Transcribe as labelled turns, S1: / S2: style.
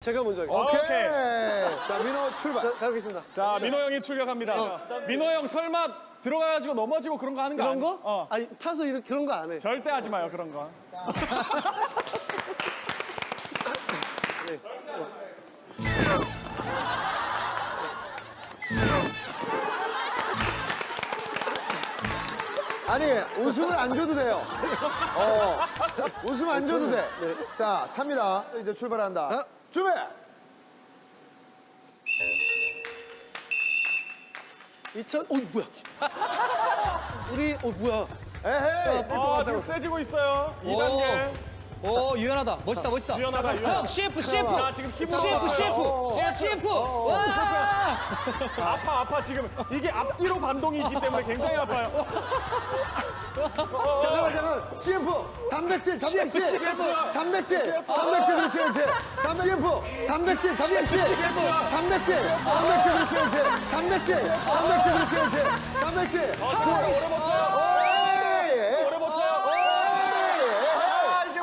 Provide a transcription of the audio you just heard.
S1: 제가 먼저 하겠습니다.
S2: 오케이.
S3: 오케이.
S2: 자, 민호 출발.
S1: 자, 가겠습니다.
S3: 자, 민호 형이 출격합니다. 민호 형 설마 들어가가지고 넘어지고 그런 거 하는 거 아니-
S1: 거?
S3: 어.
S1: 아니, 타서 이렇게 그런 거 안 해.
S3: 절대 하지 마요, 그런 거.
S2: 아니, 웃음을 안 줘도 돼요. 어, 웃음 안 줘도 돼. 자, 탑니다. 이제 출발한다.
S1: 자.
S2: 준비!
S1: 이천, 어, 뭐야. 우리, 어, 뭐야.
S2: 에헤이.
S3: 아, 지금 세지고 있어요. 2단계.
S4: 오 유연하다 멋있다 멋있다
S3: 유연하다, 유연하다.
S4: 형 CF CF
S3: 자, 지금 힘으로
S4: CF. CF
S3: 어,
S4: 야 CF 와
S3: 아파, 아파. 지금 이게 앞뒤로 반동이 있기 때문에 굉장히 아파요.
S2: 잠깐만, 잠깐만. CF, 단백질, 단백질.
S3: CF.
S2: 단백질, 단백질, 그렇지, 그렇지. 단- CF, 단백질, 단백질. 단백질, 단백질, 그렇지, 그렇지. 단백질, 단백질, 그렇지, 그렇지. 단백질.
S3: 어, 오래 버텨,